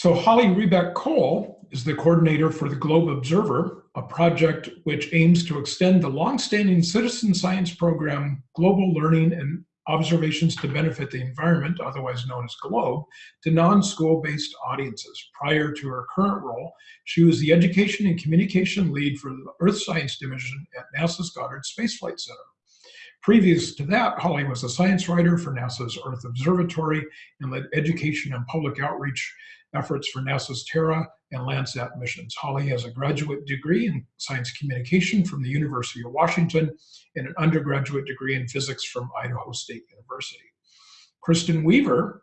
So Holli Riebeek Kohl is the coordinator for the Globe Observer, a project which aims to extend the longstanding citizen science program, Global Learning and Observations to Benefit the Environment, otherwise known as GLOBE, to non-school-based audiences. Prior to her current role, she was the Education and Communication Lead for the Earth Science Division at NASA's Goddard Space Flight Center. Previous to that, Holli was a science writer for NASA's Earth Observatory and led education and public outreach efforts for NASA's Terra and Landsat missions. Holly has a graduate degree in science communication from the University of Washington and an undergraduate degree in physics from Idaho State University. Kristen Weaver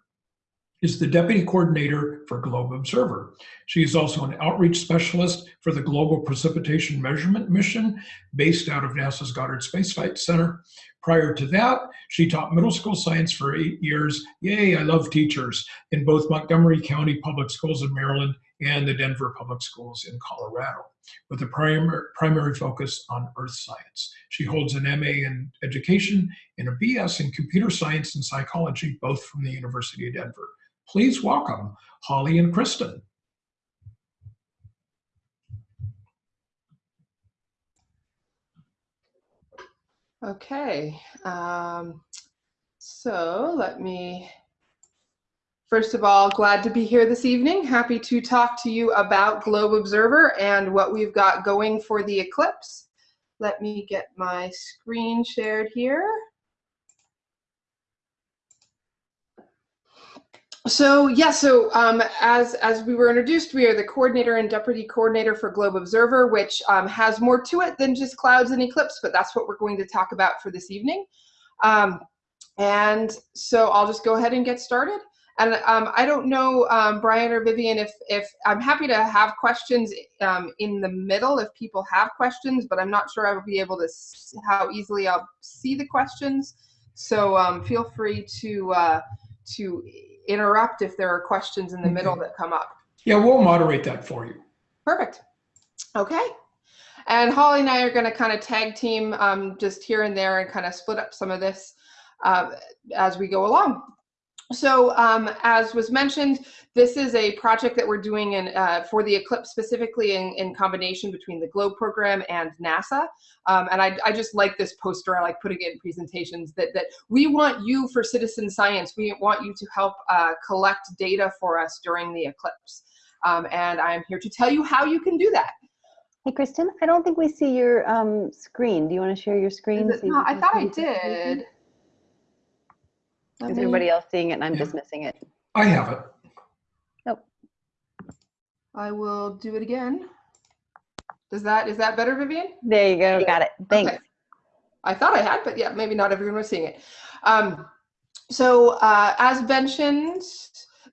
is the Deputy Coordinator for Globe Observer. She is also an outreach specialist for the Global Precipitation Measurement Mission based out of NASA's Goddard Space Flight Center. Prior to that, she taught middle school science for eight years. Yay, I love teachers in both Montgomery County Public Schools in Maryland and the Denver Public Schools in Colorado, with a primary, primary focus on earth science. She holds an MA in education and a BS in computer science and psychology, both from the University of Denver. Please welcome Holli and Kristen. Okay, um, so let me, first of all, glad to be here this evening. Happy to talk to you about Globe Observer and what we've got going for the eclipse. Let me get my screen shared here. So yeah, so um, as as we were introduced, we are the coordinator and deputy coordinator for Globe Observer, which um, has more to it than just clouds and eclipse, but that's what we're going to talk about for this evening. Um, and so I'll just go ahead and get started. And um, I don't know, um, Brian or Vivian, if if I'm happy to have questions um, in the middle if people have questions, but I'm not sure I will be able to how easily I'll see the questions. So feel free to uh, to interrupt if there are questions in the middle that come up. Yeah, we'll moderate that for you. Perfect. Okay. And Holli and I are going to kind of tag team um, just here and there and kind of split up some of this uh, as we go along. So um, as was mentioned, this is a project that we're doing in, uh, for the Eclipse specifically in, in, combination between the GLOBE program and NASA. Um, and I, I, just like this poster, I like putting it in presentations, that, that we want you for citizen science, we want you to help uh, collect data for us during the Eclipse. Um, and I'm here to tell you how you can do that. Hey, Kristen, I don't think we see your um, screen. Do you want to share your screen? no, I thought I did. Is everybody else seeing it and I'm yeah. just missing it? I have it. Nope. I will do it again. Does that, is that better, Vivian? There you go. Got it. Thanks. Okay. I thought I had, but yeah, maybe not everyone was seeing it. Um, so uh, as mentioned,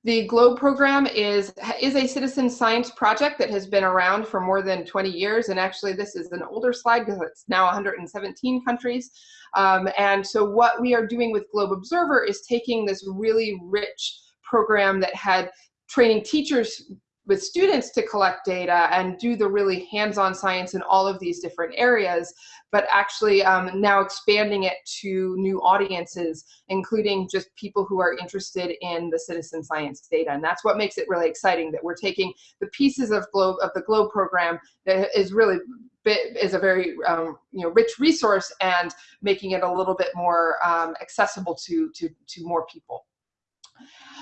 the GLOBE program is, is a citizen science project that has been around for more than 20 years. And actually, this is an older slide because it's now 117 countries. Um, and so what we are doing with Globe Observer is taking this really rich program that had training teachers with students to collect data and do the really hands-on science in all of these different areas, but actually um, now expanding it to new audiences, including just people who are interested in the citizen science data. And that's what makes it really exciting that we're taking the pieces of globe of the globe program that is really is a very um, you know rich resource and making it a little bit more um, accessible to to to more people.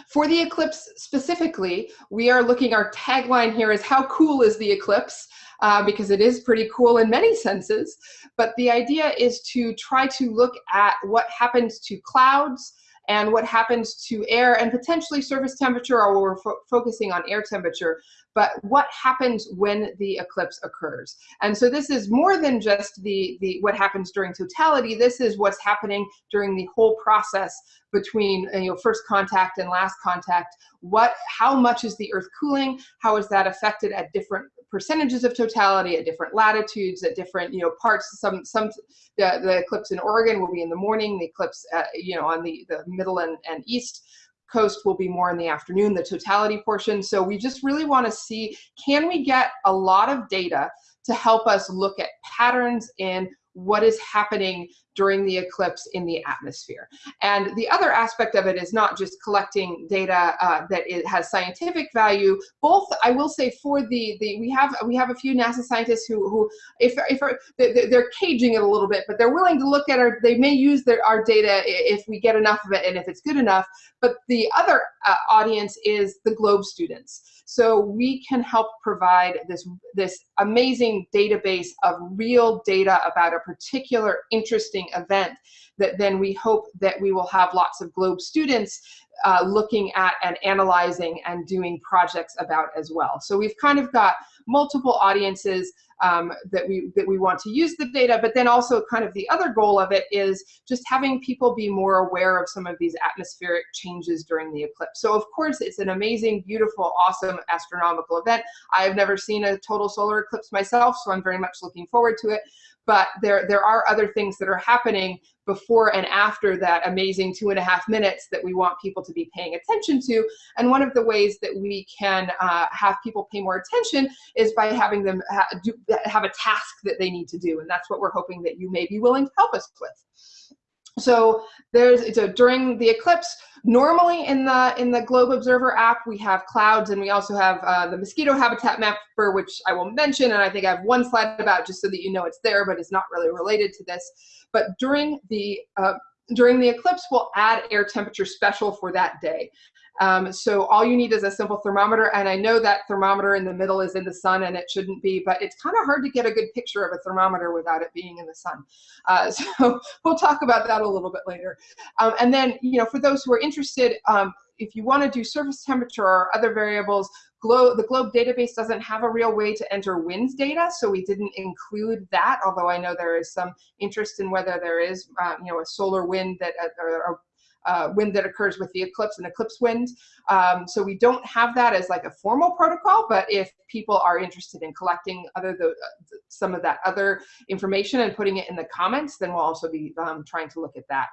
For the eclipse specifically, we are looking, our tagline here is how cool is the eclipse? Uh, because it is pretty cool in many senses. But the idea is to try to look at what happens to clouds and what happens to air and potentially surface temperature, or we're fo focusing on air temperature, but what happens when the eclipse occurs. And so this is more than just the, the what happens during totality, this is what's happening during the whole process between you know, first contact and last contact. What, how much is the earth cooling? How is that affected at different percentages of totality at different latitudes, at different you know parts. Some some the, the eclipse in Oregon will be in the morning. The eclipse uh, you know on the the middle and, and east coast will be more in the afternoon, the totality portion. So we just really want to see, can we get a lot of data to help us look at patterns in what is happening during the eclipse in the atmosphere. And the other aspect of it is not just collecting data uh, that it has scientific value. Both, I will say, for the the we have we have a few NASA scientists who who if if they're caging it a little bit, but they're willing to look at our. They may use their our data if we get enough of it and if it's good enough. But the other uh, audience is the Globe students. So we can help provide this this amazing database of real data about a particular interesting event that then we hope that we will have lots of Globe students uh, looking at and analyzing and doing projects about as well. So we've kind of got multiple audiences um, that we that we want to use the data, but then also kind of the other goal of it is just having people be more aware of some of these atmospheric changes during the eclipse. So of course it's an amazing, beautiful, awesome astronomical event. I have never seen a total solar eclipse myself, so I'm very much looking forward to it but there, there are other things that are happening before and after that amazing two and a half minutes that we want people to be paying attention to. And one of the ways that we can uh, have people pay more attention is by having them ha do, have a task that they need to do. And that's what we're hoping that you may be willing to help us with. So there's so during the eclipse, normally in the in the Globe Observer app, we have clouds and we also have uh, the mosquito habitat mapper, which I will mention, and I think I have one slide about just so that you know it's there, but it's not really related to this. But during the uh, during the eclipse, we'll add air temperature special for that day. Um, so all you need is a simple thermometer, and I know that thermometer in the middle is in the sun and it shouldn't be, but it's kind of hard to get a good picture of a thermometer without it being in the sun. Uh, so we'll talk about that a little bit later. Um, and then, you know, for those who are interested, um, if you want to do surface temperature or other variables, the Globe database doesn't have a real way to enter winds data, so we didn't include that, although I know there is some interest in whether there is, uh, you know, a solar wind that, uh, or, uh, wind that occurs with the eclipse and eclipse wind. Um, so we don't have that as like a formal protocol, but if people are interested in collecting other the, uh, some of that other information and putting it in the comments, then we'll also be um, trying to look at that.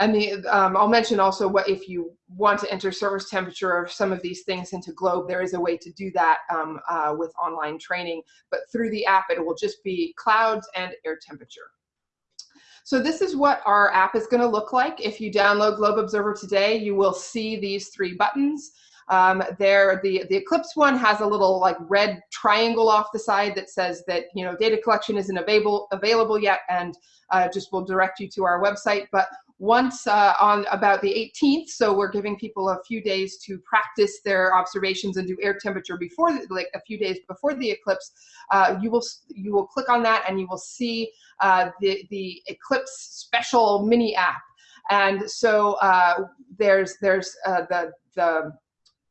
And the, um, I'll mention also what if you want to enter surface temperature or some of these things into Globe, there is a way to do that um, uh, with online training, but through the app, it will just be clouds and air temperature. So this is what our app is going to look like. If you download Globe Observer today, you will see these three buttons. Um, there, the, the Eclipse one has a little like red triangle off the side that says that, you know, data collection isn't available, available yet and uh, just will direct you to our website. But once uh, on about the 18th, so we're giving people a few days to practice their observations and do air temperature before, the, like a few days before the eclipse. Uh, you will you will click on that and you will see uh, the the eclipse special mini app. And so uh, there's there's uh, the the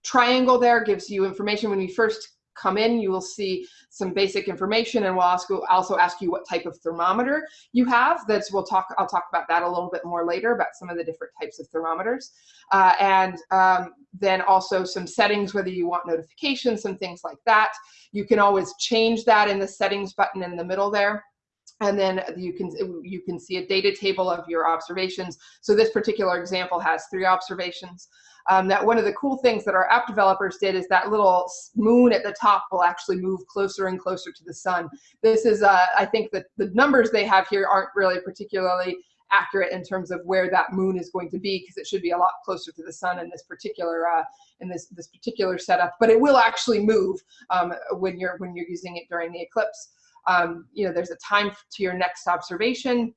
triangle there gives you information when we first come in, you will see some basic information and we'll also, ask you what type of thermometer you have. That's we'll talk, I'll talk about that a little bit more later about some of the different types of thermometers. Uh, and um, then also some settings, whether you want notifications, some things like that. You can always change that in the settings button in the middle there and then you can you can see a data table of your observations. So this particular example has three observations um, that one of the cool things that our app developers did is that little moon at the top will actually move closer and closer to the sun. This is, uh, I think that the numbers they have here aren't really particularly accurate in terms of where that moon is going to be because it should be a lot closer to the sun in this particular uh, in this this particular setup but it will actually move um, when you're when you're using it during the eclipse um, you know there's a time to your next observation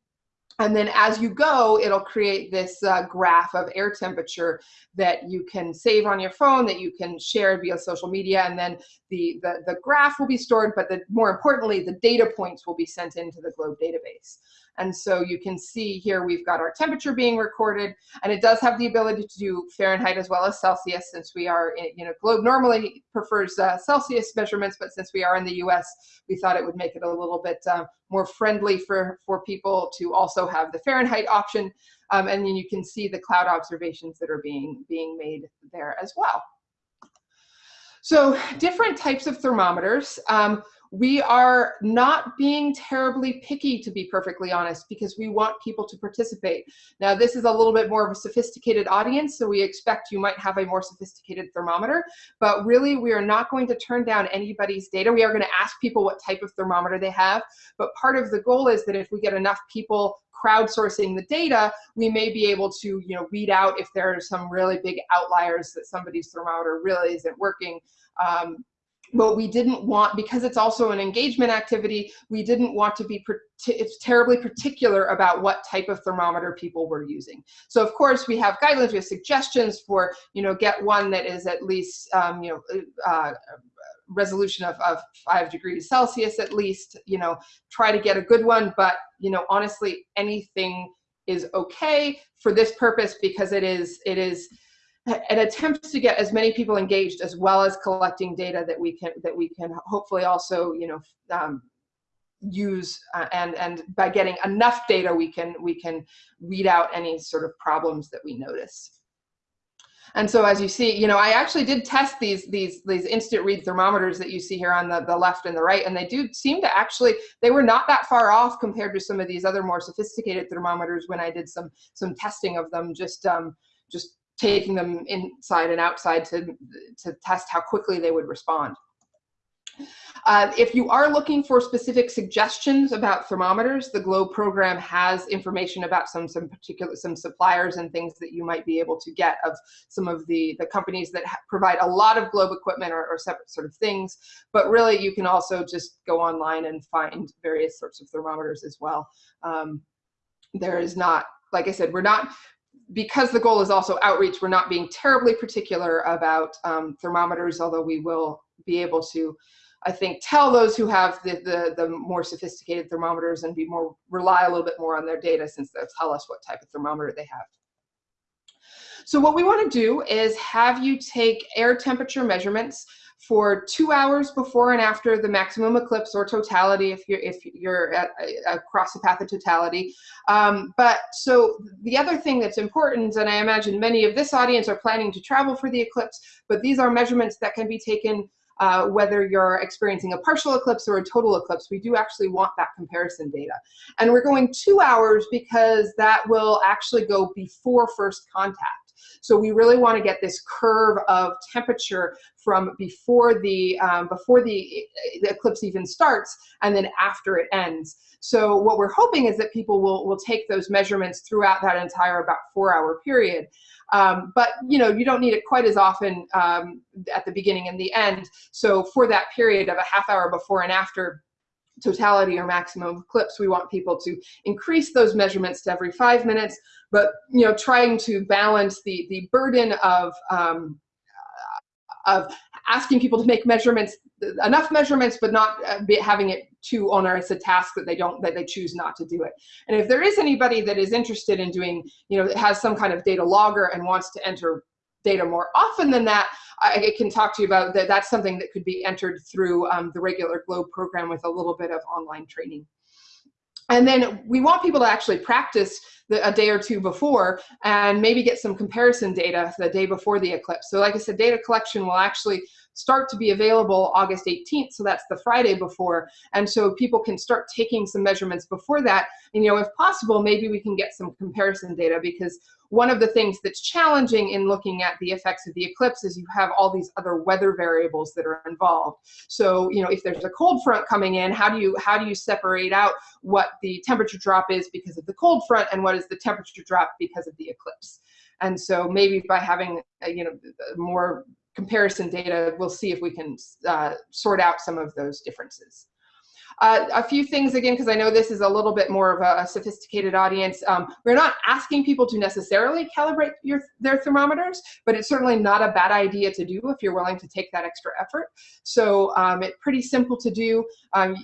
and then as you go, it'll create this uh, graph of air temperature that you can save on your phone, that you can share via social media, and then the, the, the graph will be stored, but the, more importantly, the data points will be sent into the GLOBE database. And so you can see here we've got our temperature being recorded, and it does have the ability to do Fahrenheit as well as Celsius since we are, in, you know, Globe normally prefers uh, Celsius measurements, but since we are in the US, we thought it would make it a little bit uh, more friendly for, for people to also have the Fahrenheit option. Um, and then you can see the cloud observations that are being, being made there as well. So different types of thermometers. Um, we are not being terribly picky, to be perfectly honest, because we want people to participate. Now, this is a little bit more of a sophisticated audience, so we expect you might have a more sophisticated thermometer, but really we are not going to turn down anybody's data. We are going to ask people what type of thermometer they have, but part of the goal is that if we get enough people crowdsourcing the data, we may be able to you know, weed out if there are some really big outliers that somebody's thermometer really isn't working. Um, but we didn't want, because it's also an engagement activity, we didn't want to be it's terribly particular about what type of thermometer people were using. So of course we have guidelines, we have suggestions for, you know, get one that is at least, um, you know, uh, resolution of, of five degrees Celsius at least, you know, try to get a good one, but, you know, honestly, anything is okay for this purpose because it is, it is, an attempt to get as many people engaged as well as collecting data that we can that we can hopefully also you know um, use uh, and and by getting enough data we can we can weed out any sort of problems that we notice. And so as you see you know i actually did test these these these instant read thermometers that you see here on the the left and the right and they do seem to actually they were not that far off compared to some of these other more sophisticated thermometers when i did some some testing of them just um just taking them inside and outside to, to test how quickly they would respond. Uh, if you are looking for specific suggestions about thermometers, the GLOBE program has information about some some particular some suppliers and things that you might be able to get of some of the the companies that provide a lot of GLOBE equipment or, or, separate sort of things. But really, you can also just go online and find various sorts of thermometers as well. Um, there is not like I said, we're not because the goal is also outreach, we're not being terribly particular about um, thermometers, although we will be able to, I think, tell those who have the, the, the, more sophisticated thermometers and be more rely a little bit more on their data since they'll tell us what type of thermometer they have. So what we want to do is have you take air temperature measurements for two hours before and after the maximum eclipse or totality if you're if you're at, across the path of totality. Um, but so the other thing that's important, and I imagine many of this audience are planning to travel for the eclipse, but these are measurements that can be taken uh, whether you're experiencing a partial eclipse or a total eclipse, we do actually want that comparison data. And we're going two hours because that will actually go before first contact. So we really want to get this curve of temperature from before the um, before the, the eclipse even starts and then after it ends. So what we're hoping is that people will, will take those measurements throughout that entire about four hour period. Um, but you know, you don't need it quite as often um, at the beginning and the end. So for that period of a half hour before and after, totality or maximum eclipse, we want people to increase those measurements to every five minutes, but you know, trying to balance the, the burden of, um, of asking people to make measurements, enough measurements, but not uh, having it too onerous a task that they don't, that they choose not to do it. And if there is anybody that is interested in doing, you know, has some kind of data logger and wants to enter data more often than that, I can talk to you about that. That's something that could be entered through um, the regular GLOBE program with a little bit of online training. And then we want people to actually practice the, a day or two before and maybe get some comparison data the day before the eclipse. So like I said, data collection will actually start to be available August 18th, so that's the Friday before. And so people can start taking some measurements before that. And you know, if possible, maybe we can get some comparison data because one of the things that's challenging in looking at the effects of the eclipse is you have all these other weather variables that are involved. So, you know, if there's a cold front coming in, how do you how do you separate out what the temperature drop is because of the cold front and what is the temperature drop because of the eclipse? And so maybe by having, uh, you know, more comparison data, we'll see if we can uh, sort out some of those differences. Uh, a few things again, because I know this is a little bit more of a, a sophisticated audience. Um, we're not asking people to necessarily calibrate your, their thermometers, but it's certainly not a bad idea to do if you're willing to take that extra effort. So um, it's pretty simple to do. Um,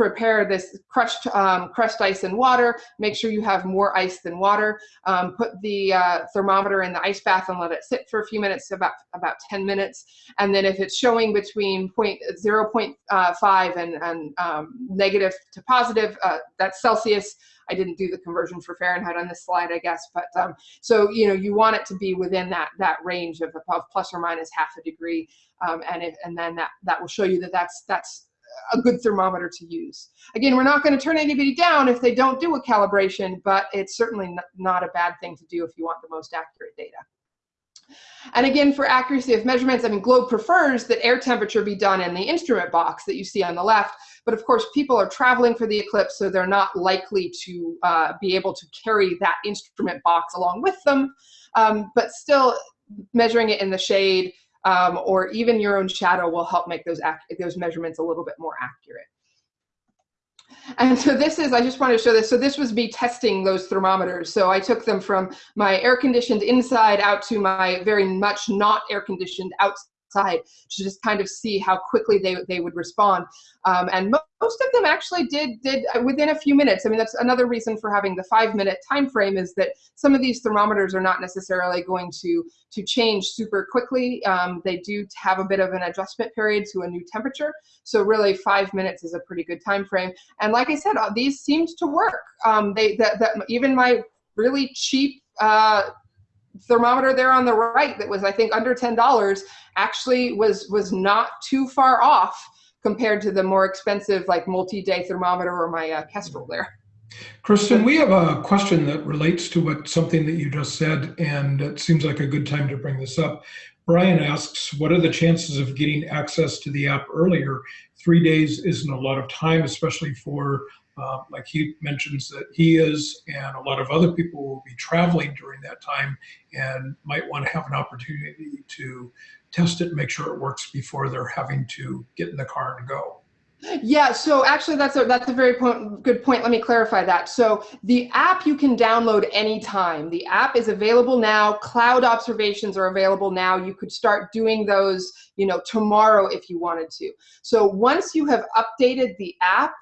prepare this crushed um, crushed ice and water. Make sure you have more ice than water. Um, put the uh, thermometer in the ice bath and let it sit for a few minutes, about about 10 minutes. And then if it's showing between point, 0 0.5 and, and um, negative to positive, uh, that's Celsius. I didn't do the conversion for Fahrenheit on this slide, I guess, but um, so you know you want it to be within that that range of, of plus or minus half a degree, um, and it, and then that that will show you that that's that's a good thermometer to use. Again, we're not going to turn anybody down if they don't do a calibration, but it's certainly not a bad thing to do if you want the most accurate data. And again, for accuracy of measurements, I mean, Globe prefers that air temperature be done in the instrument box that you see on the left. But of course, people are traveling for the eclipse, so they're not likely to uh, be able to carry that instrument box along with them. Um, but still, measuring it in the shade um, or even your own shadow will help make those, those measurements a little bit more accurate. And so this is, I just wanted to show this. So this was me testing those thermometers. So I took them from my air conditioned inside out to my very much not air conditioned outside side to just kind of see how quickly they, they would respond. Um, and most of them actually did, did uh, within a few minutes. I mean, that's another reason for having the five minute time frame is that some of these thermometers are not necessarily going to, to change super quickly. Um, they do have a bit of an adjustment period to a new temperature. So really five minutes is a pretty good time frame. And like I said, uh, these seemed to work. Um, they, that, that, even my really cheap uh, thermometer there on the right that was I think under ten dollars actually was was not too far off compared to the more expensive like multi-day thermometer or my uh, Kestrel there. Kristen, we have a question that relates to what something that you just said, and it seems like a good time to bring this up. Brian asks, what are the chances of getting access to the app earlier? Three days isn't a lot of time, especially for uh, like he mentions that he is and a lot of other people will be traveling during that time and might want to have an opportunity to test it and make sure it works before they're having to get in the car and go. Yeah, so actually that's a, that's a very point, good point. Let me clarify that. So the app you can download anytime. The app is available now. Cloud observations are available now. You could start doing those, you know, tomorrow if you wanted to. So once you have updated the app,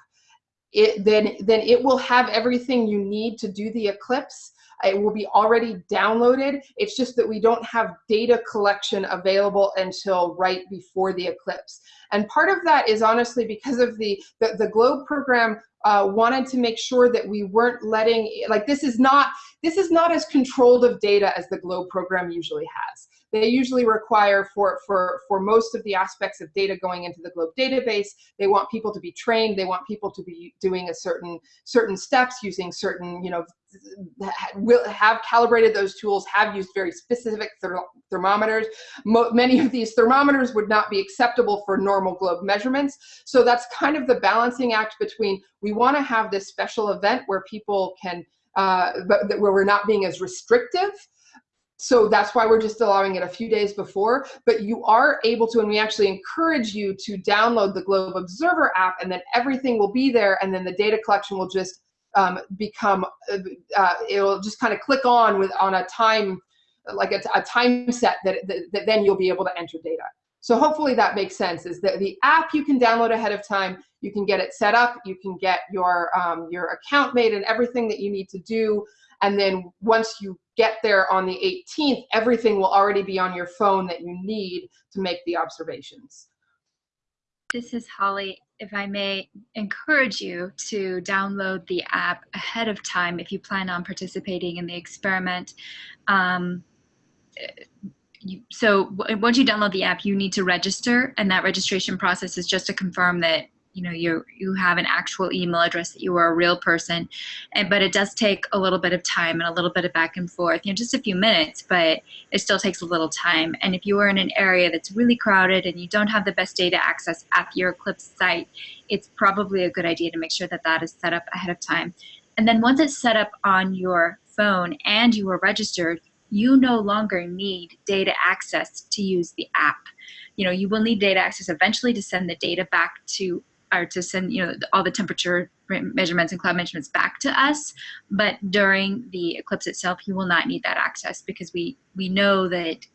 it then then it will have everything you need to do the eclipse it will be already downloaded. It's just that we don't have data collection available until right before the eclipse. And part of that is honestly because of the the, the globe program uh, wanted to make sure that we weren't letting like this is not this is not as controlled of data as the globe program usually has. They usually require for, for, for most of the aspects of data going into the Globe database, they want people to be trained, they want people to be doing a certain, certain steps using certain, you know, will have calibrated those tools, have used very specific ther thermometers. Mo many of these thermometers would not be acceptable for normal globe measurements. So that's kind of the balancing act between we want to have this special event where people can, uh, but where we're not being as restrictive, so that's why we're just allowing it a few days before, but you are able to, and we actually encourage you to download the Globe Observer app and then everything will be there and then the data collection will just um, become, uh, uh it'll just kind of click on with on a time, like a, a time set that, that, that then you'll be able to enter data. So hopefully that makes sense is that the app you can download ahead of time, you can get it set up, you can get your, um, your account made and everything that you need to do. And then once you get there on the 18th, everything will already be on your phone that you need to make the observations. This is Holli. If I may encourage you to download the app ahead of time if you plan on participating in the experiment. Um, you, so once you download the app, you need to register, and that registration process is just to confirm that you know you you have an actual email address that you are a real person and but it does take a little bit of time and a little bit of back and forth you know just a few minutes but it still takes a little time. And if you are in an area that's really crowded and you don't have the best data access at your eclipse site it's probably a good idea to make sure that that is set up ahead of time. And then once it's set up on your phone and you are registered you no longer need data access to use the app. You know you will need data access eventually to send the data back to to send you know all the temperature measurements and cloud measurements back to us. But during the eclipse itself you will not need that access because we we know that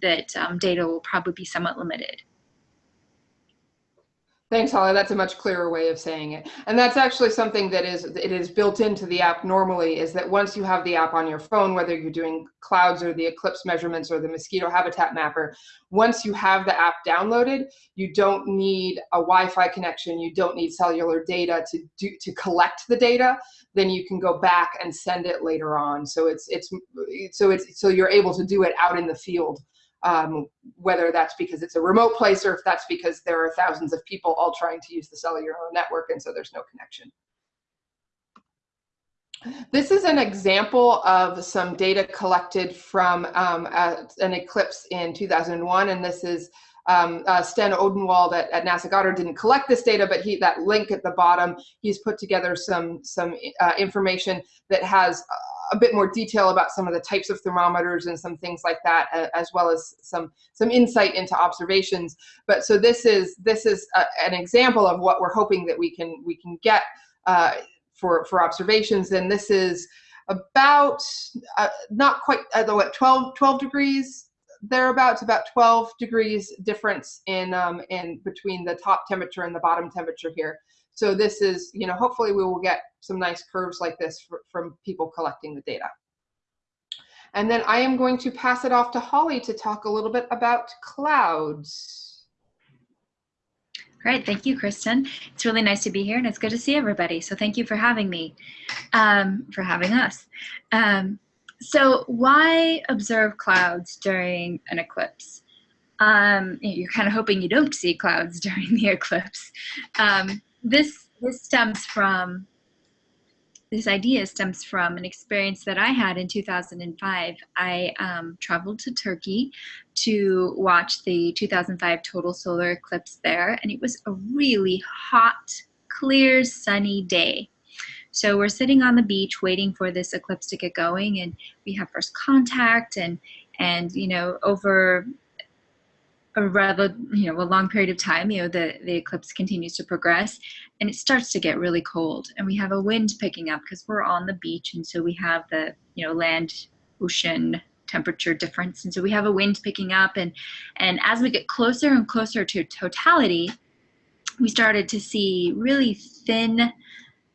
that um, data will probably be somewhat limited Thanks, Holli. That's a much clearer way of saying it. And that's actually something that is it is built into the app normally is that once you have the app on your phone, whether you're doing clouds or the eclipse measurements or the mosquito habitat mapper, once you have the app downloaded, you don't need a Wi-Fi connection, you don't need cellular data to do to collect the data, then you can go back and send it later on. So it's it's so it's so you're able to do it out in the field um, whether that's because it's a remote place or if that's because there are thousands of people all trying to use the cellular network and so there's no connection. This is an example of some data collected from um, an eclipse in 2001, and this is um, uh, Sten Odenwald at, at, NASA Goddard didn't collect this data, but he that link at the bottom, he's put together some some uh, information that has a bit more detail about some of the types of thermometers and some things like that, as well as some some insight into observations. But so this is this is a, an example of what we're hoping that we can we can get uh, for for observations. And this is about uh, not quite uh, what 12 12 degrees thereabouts about 12 degrees difference in um, in between the top temperature and the bottom temperature here. So this is, you know, hopefully we will get some nice curves like this for, from people collecting the data. And then I am going to pass it off to Holly to talk a little bit about clouds. Great, thank you, Kristen. It's really nice to be here and it's good to see everybody. So thank you for having me, um, for having us. Um, so why observe clouds during an eclipse? Um, you're kind of hoping you don't see clouds during the eclipse. Um, this this stems from this idea stems from an experience that I had in 2005. I um, traveled to Turkey to watch the 2005 total solar eclipse there, and it was a really hot, clear, sunny day. So we're sitting on the beach waiting for this eclipse to get going, and we have first contact, and and you know over a rather you know a long period of time you know the the eclipse continues to progress and it starts to get really cold and we have a wind picking up because we're on the beach and so we have the you know land ocean temperature difference and so we have a wind picking up and and as we get closer and closer to totality we started to see really thin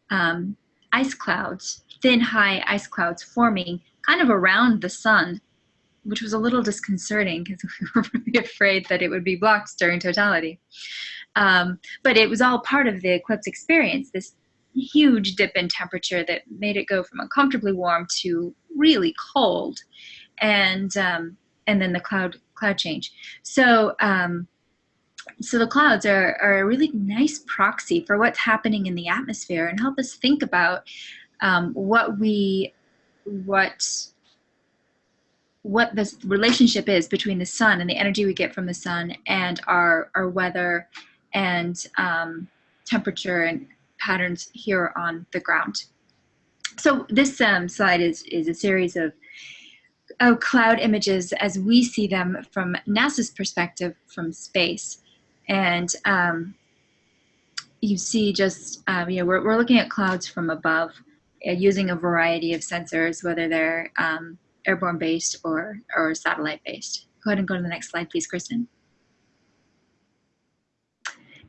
um, ice clouds thin high ice clouds forming kind of around the sun which was a little disconcerting because we were really afraid that it would be blocked during totality. Um, but it was all part of the eclipse experience, this huge dip in temperature that made it go from uncomfortably warm to really cold. And, um, and then the cloud, cloud change. So, um, so the clouds are, are a really nice proxy for what's happening in the atmosphere and help us think about um, what we, what what this relationship is between the sun and the energy we get from the sun and our, our weather and um, temperature and patterns here on the ground. So this um, slide is, is a series of, of cloud images as we see them from NASA's perspective from space. And um, you see just, um, you know, we're, we're looking at clouds from above uh, using a variety of sensors, whether they're um, airborne based or, or satellite based. Go ahead and go to the next slide, please, Kristen.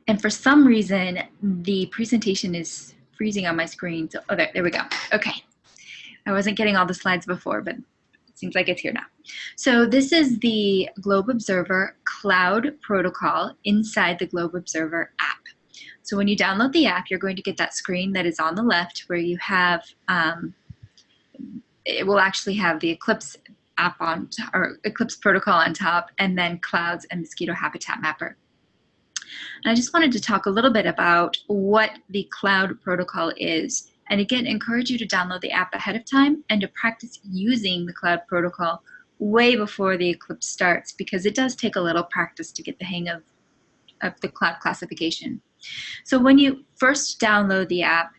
And for some reason, the presentation is freezing on my screen. So, oh, there, there we go. Okay. I wasn't getting all the slides before, but it seems like it's here now. So this is the Globe Observer Cloud Protocol inside the Globe Observer app. So when you download the app, you're going to get that screen that is on the left where you have um, it will actually have the Eclipse app on, or Eclipse protocol on top, and then clouds and mosquito habitat mapper. And I just wanted to talk a little bit about what the cloud protocol is. And again, encourage you to download the app ahead of time and to practice using the cloud protocol way before the eclipse starts because it does take a little practice to get the hang of, of the cloud classification. So when you first download the app,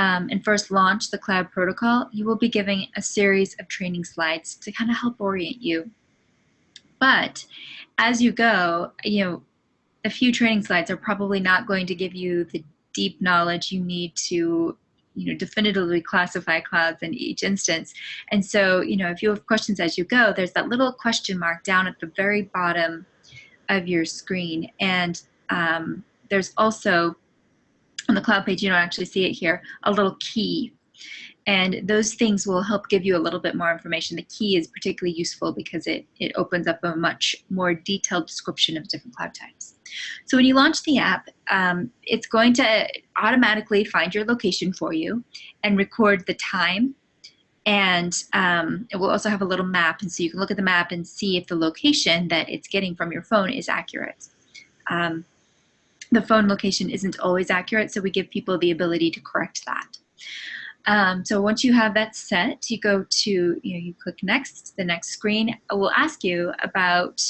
um, and first launch the cloud protocol, you will be giving a series of training slides to kind of help orient you. But as you go, you know, a few training slides are probably not going to give you the deep knowledge you need to you know definitively classify clouds in each instance and so you know if you have questions as you go there's that little question mark down at the very bottom of your screen and um, there's also on the cloud page, you don't actually see it here, a little key. And those things will help give you a little bit more information. The key is particularly useful because it, it opens up a much more detailed description of different cloud types. So when you launch the app, um, it's going to automatically find your location for you and record the time And um, it will also have a little map, and so you can look at the map and see if the location that it's getting from your phone is accurate. Um, the phone location isn't always accurate, so we give people the ability to correct that. Um, so once you have that set, you go to, you know, you click next, the next screen will ask you about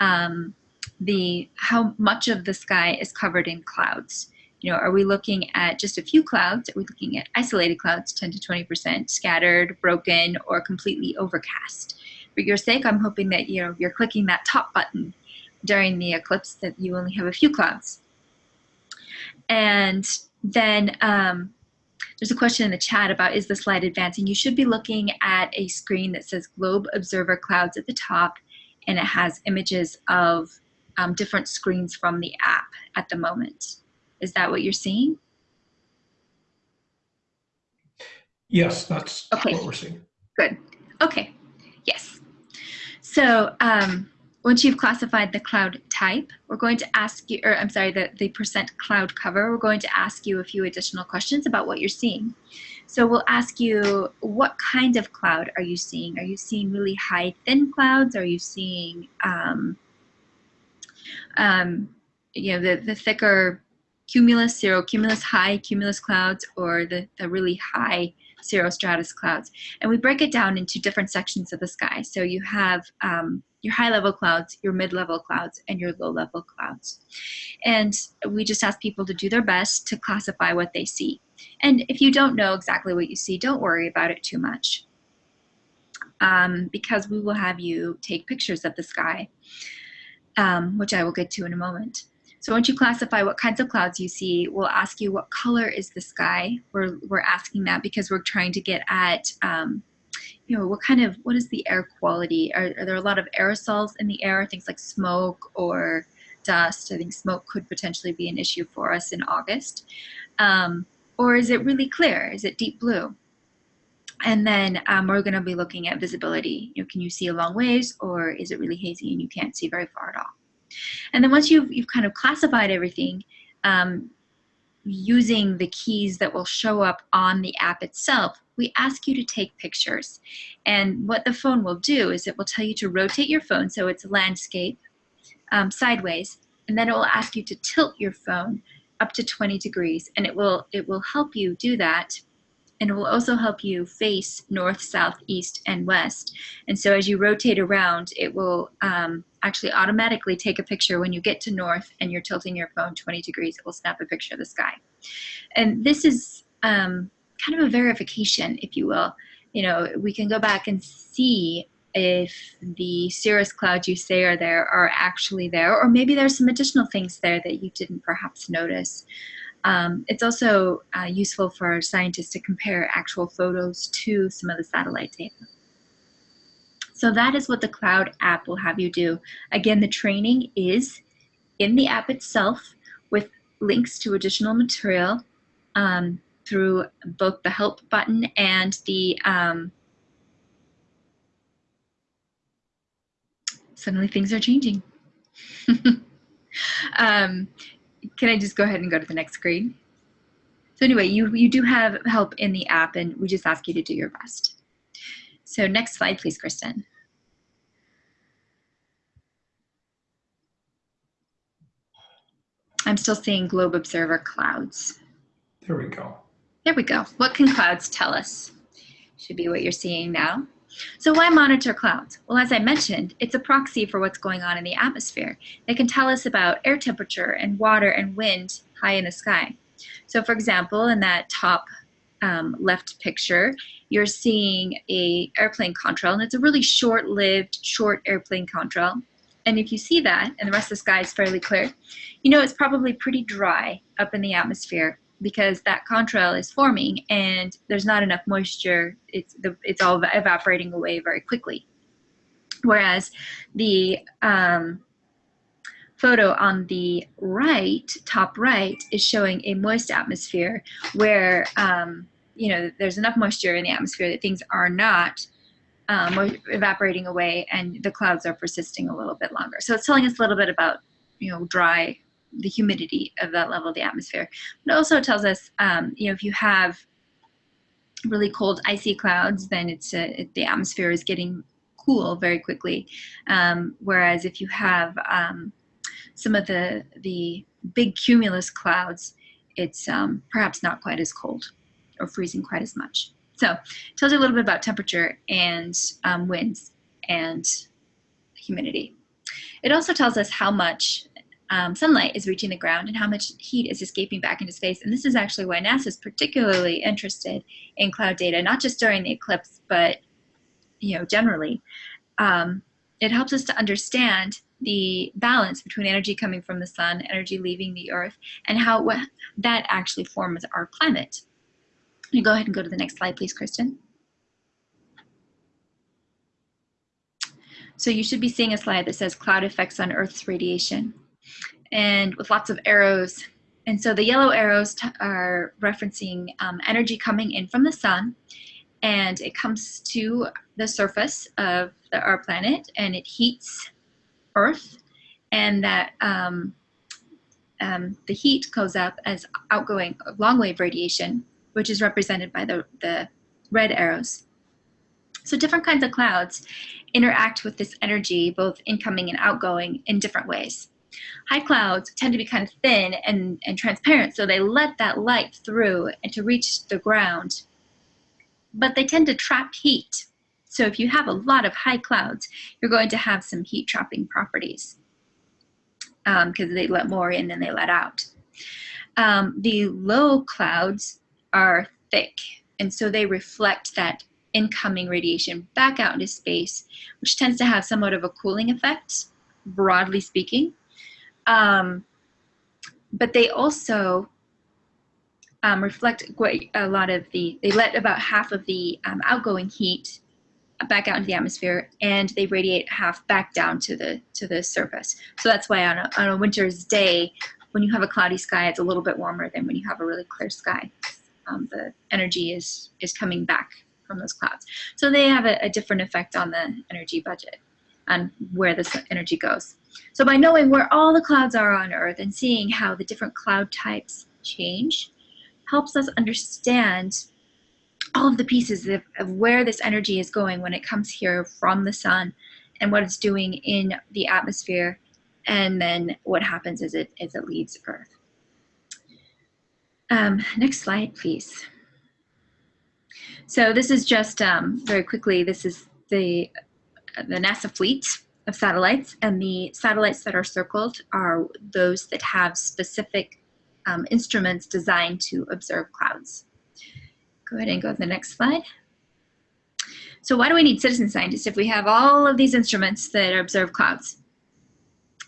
um, the how much of the sky is covered in clouds. You know, are we looking at just a few clouds? Are we looking at isolated clouds, 10 to 20%, scattered, broken, or completely overcast? For your sake, I'm hoping that you know you're clicking that top button during the eclipse that you only have a few clouds. And then um, there's a question in the chat about is the slide advancing? You should be looking at a screen that says Globe Observer Clouds at the top, and it has images of um, different screens from the app at the moment. Is that what you're seeing? Yes, that's Okay. what we're seeing. Good. Okay. Yes. So um, once you've classified the cloud type, we're going to ask you, or I'm sorry, the, the percent cloud cover, we're going to ask you a few additional questions about what you're seeing. So we'll ask you, what kind of cloud are you seeing? Are you seeing really high, thin clouds? Are you seeing, um, um, you know, the, the thicker cumulus, cirrocumulus, high cumulus clouds, or the, the really high cirrostratus clouds? And we break it down into different sections of the sky. So you have um, your high level clouds, your mid level clouds, and your low level clouds. And we just ask people to do their best to classify what they see. And if you don't know exactly what you see, don't worry about it too much. Um, because we will have you take pictures of the sky, um, which I will get to in a moment. So once you classify what kinds of clouds you see, we'll ask you what color is the sky. We're, we're asking that because we're trying to get at, um, you know, what kind of, what is the air quality? Are, are there a lot of aerosols in the air, things like smoke or dust? I think smoke could potentially be an issue for us in August. Um, or is it really clear? Is it deep blue? And then um, we're going to be looking at visibility. You know, can you see a long ways or is it really hazy and you can't see very far at all? And then once you've, you've kind of classified everything, um, using the keys that will show up on the app itself, we ask you to take pictures. And what the phone will do is it will tell you to rotate your phone so it's landscape um, sideways, and then it will ask you to tilt your phone up to 20 degrees and it will it will help you do that. And it will also help you face north south east and west. And so as you rotate around it will um, actually automatically take a picture when you get to north and you're tilting your phone 20 degrees it will snap a picture of the sky. And this is um, kind of a verification if you will you know we can go back and see if the cirrus clouds you say are there are actually there, or maybe there's some additional things there that you didn't perhaps notice. Um, it's also uh, useful for scientists to compare actual photos to some of the satellite data. So that is what the Cloud app will have you do. Again, the training is in the app itself with links to additional material um, through both the help button and the um, suddenly things are changing. um, can I just go ahead and go to the next screen? So anyway, you, you do have help in the app and we just ask you to do your best. So next slide, please, Kristen. I'm still seeing Globe Observer clouds. There we go. There we go. What can clouds tell us? Should be what you're seeing now. So why monitor clouds? Well, as I mentioned, it's a proxy for what's going on in the atmosphere. They can tell us about air temperature and water and wind high in the sky. So for example, in that top um, left picture, you're seeing a airplane contrail, and it's a really short-lived, short airplane contrail. And if you see that, and the rest of the sky is fairly clear, you know it's probably pretty dry up in the atmosphere because that contrail is forming and there's not enough moisture. It's, the, it's all evaporating away very quickly. Whereas the um, photo on the right, top right, is showing a moist atmosphere where um, you know there's enough moisture in the atmosphere that things are not um, evaporating away and the clouds are persisting a little bit longer. So it's telling us a little bit about you know dry the humidity of that level of the atmosphere. But it also tells us, um, you know, if you have really cold, icy clouds, then it's uh, the atmosphere is getting cool very quickly. Um, whereas if you have um, some of the the big cumulus clouds, it's um, perhaps not quite as cold or freezing quite as much. So it tells you a little bit about temperature and um, winds and humidity. It also tells us how much um, sunlight is reaching the ground and how much heat is escaping back into space. And this is actually why NASA is particularly interested in cloud data, not just during the eclipse, but you know generally. Um, it helps us to understand the balance between energy coming from the sun, energy leaving the earth, and how that actually forms our climate. You go ahead and go to the next slide, please, Kristen. So you should be seeing a slide that says cloud effects on Earth's radiation and with lots of arrows. And so the yellow arrows are referencing um, energy coming in from the sun and it comes to the surface of the, our planet and it heats Earth and that um, um, the heat goes up as outgoing long wave radiation, which is represented by the, the red arrows. So different kinds of clouds interact with this energy, both incoming and outgoing, in different ways. High clouds tend to be kind of thin and, and transparent, so they let that light through and to reach the ground. But they tend to trap heat. So if you have a lot of high clouds, you're going to have some heat trapping properties because um, they let more in than they let out. Um, the low clouds are thick, and so they reflect that incoming radiation back out into space, which tends to have somewhat of a cooling effect, broadly speaking. Um, but they also um, reflect quite a lot of the, they let about half of the um, outgoing heat back out into the atmosphere and they radiate half back down to the to the surface. So that's why on a, on a winter's day, when you have a cloudy sky, it's a little bit warmer than when you have a really clear sky. Um, the energy is is coming back from those clouds. So they have a, a different effect on the energy budget and where this energy goes. So by knowing where all the clouds are on Earth and seeing how the different cloud types change, helps us understand all of the pieces of, of, where this energy is going when it comes here from the sun and what it's doing in the atmosphere and then what happens as it, as it leaves Earth. Um, next slide, please. So this is just um, very quickly, this is the, the NASA fleet of satellites and the satellites that are circled are those that have specific um, instruments designed to observe clouds. Go ahead and go to the next slide. So why do we need citizen scientists if we have all of these instruments that observe clouds?